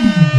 Mm-hmm.